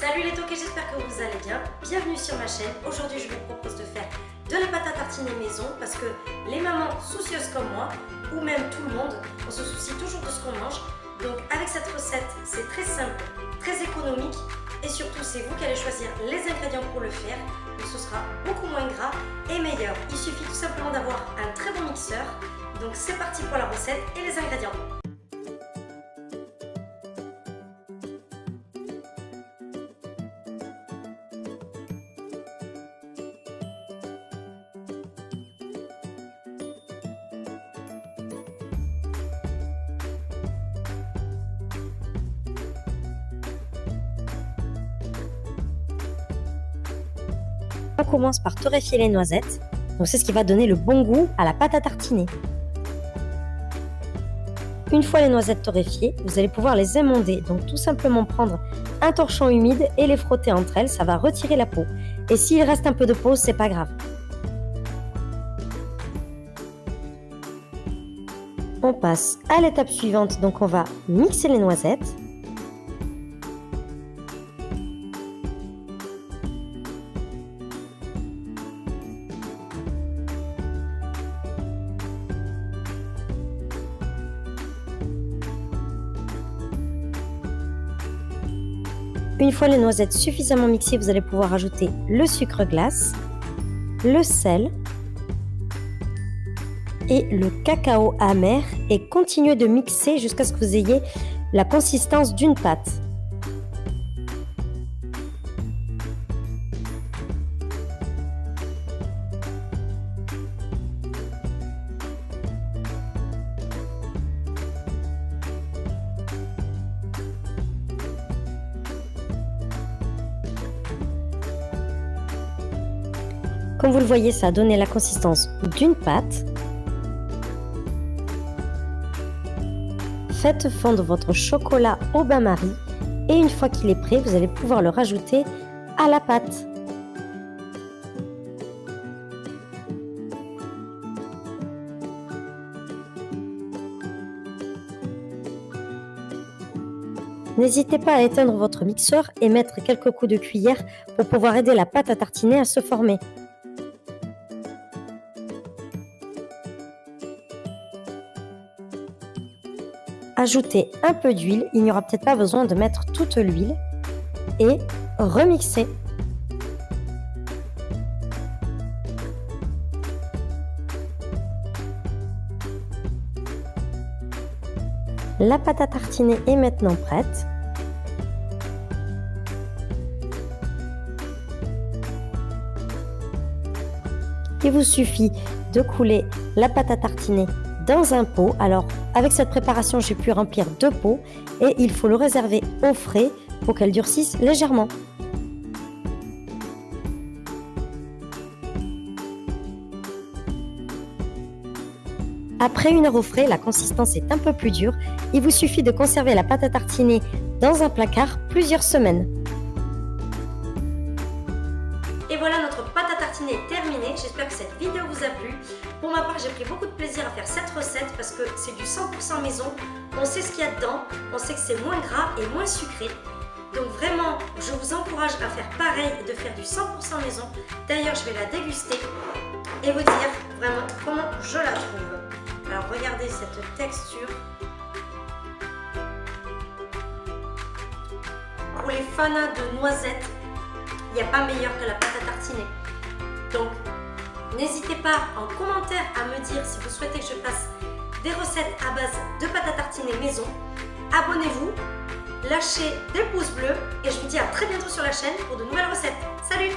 Salut les toqués, j'espère que vous allez bien. Bienvenue sur ma chaîne. Aujourd'hui, je vous propose de faire de la pâte à tartiner maison parce que les mamans soucieuses comme moi, ou même tout le monde, on se soucie toujours de ce qu'on mange. Donc avec cette recette, c'est très simple, très économique et surtout c'est vous qui allez choisir les ingrédients pour le faire. Donc ce sera beaucoup moins gras et meilleur. Il suffit tout simplement d'avoir un très bon mixeur. Donc c'est parti pour la recette et les ingrédients. On commence par torréfier les noisettes. Donc c'est ce qui va donner le bon goût à la pâte à tartiner. Une fois les noisettes torréfiées, vous allez pouvoir les émonder. Donc tout simplement prendre un torchon humide et les frotter entre elles, ça va retirer la peau. Et s'il reste un peu de peau, c'est pas grave. On passe à l'étape suivante, donc on va mixer les noisettes. Une fois les noisettes suffisamment mixées, vous allez pouvoir ajouter le sucre glace, le sel et le cacao amer et continuer de mixer jusqu'à ce que vous ayez la consistance d'une pâte. Comme vous le voyez, ça a donné la consistance d'une pâte. Faites fondre votre chocolat au bain-marie et une fois qu'il est prêt, vous allez pouvoir le rajouter à la pâte. N'hésitez pas à éteindre votre mixeur et mettre quelques coups de cuillère pour pouvoir aider la pâte à tartiner à se former. Ajoutez un peu d'huile, il n'y aura peut-être pas besoin de mettre toute l'huile et remixer. La pâte à tartiner est maintenant prête. Il vous suffit de couler la pâte à tartiner un pot. Alors avec cette préparation j'ai pu remplir deux pots et il faut le réserver au frais pour qu'elle durcisse légèrement. Après une heure au frais, la consistance est un peu plus dure. Il vous suffit de conserver la pâte à tartiner dans un placard plusieurs semaines. Voilà, notre pâte à tartiner est terminée. J'espère que cette vidéo vous a plu. Pour ma part, j'ai pris beaucoup de plaisir à faire cette recette parce que c'est du 100% maison. On sait ce qu'il y a dedans, on sait que c'est moins gras et moins sucré. Donc vraiment, je vous encourage à faire pareil et de faire du 100% maison. D'ailleurs, je vais la déguster et vous dire vraiment comment je la trouve. Alors regardez cette texture. Pour les fanats de noisettes, il n'y a pas meilleur que la pâte à tartiner. Donc, n'hésitez pas en commentaire à me dire si vous souhaitez que je fasse des recettes à base de pâte à tartiner maison. Abonnez-vous, lâchez des pouces bleus et je vous dis à très bientôt sur la chaîne pour de nouvelles recettes. Salut